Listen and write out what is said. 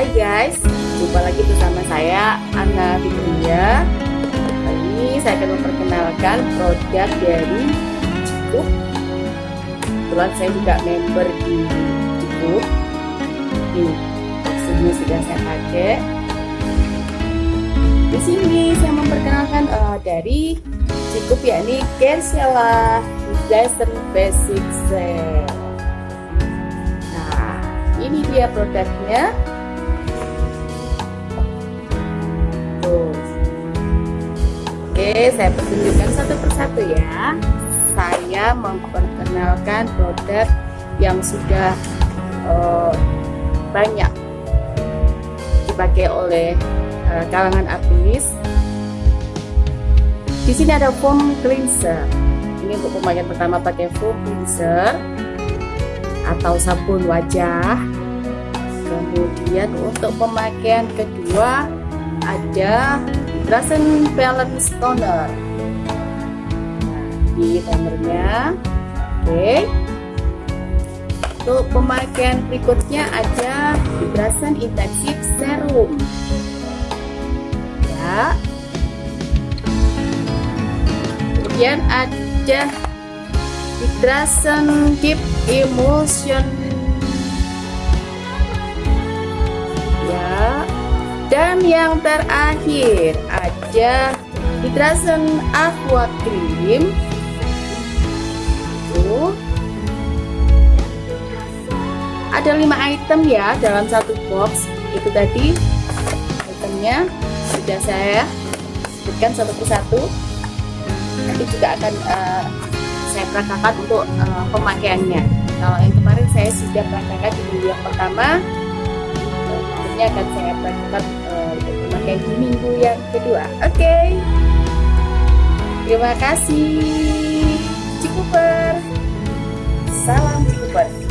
Hai guys, jumpa lagi bersama saya Anna Fitria. Kali ini saya akan memperkenalkan produk dari Cikup. Kebetulan saya juga member di Cikup. Ini maksudnya sudah saya pakai. Di sini saya memperkenalkan uh, dari Cikup yakni Kersela Dyson Basic Set. Nah, ini dia produknya. Oke, saya pertunjukkan satu persatu ya. Saya memperkenalkan produk yang sudah uh, banyak dipakai oleh uh, kalangan artis. Di sini ada foam cleanser ini untuk pemakaian pertama pakai full cleanser atau sabun wajah kemudian untuk pemakaian kedua ada Drasen Balance Toner nah, di tonernya oke. Untuk pemakaian berikutnya ada Drasen Intensive Serum. Ya. Kemudian ada Hydration Deep Emulsion dan yang terakhir ada Hydration Aqua Cream tuh ada lima item ya dalam satu box. Itu tadi itemnya sudah saya sebutkan satu persatu. Nanti juga akan uh, saya praktekkan untuk uh, pemakaiannya. Kalau yang kemarin saya sudah praktekkan di minggu yang pertama ini akan saya praktekkan pemakaian di minggu yang kedua. Oke. Okay. terima kasih. Cikuper. Salam Cikuper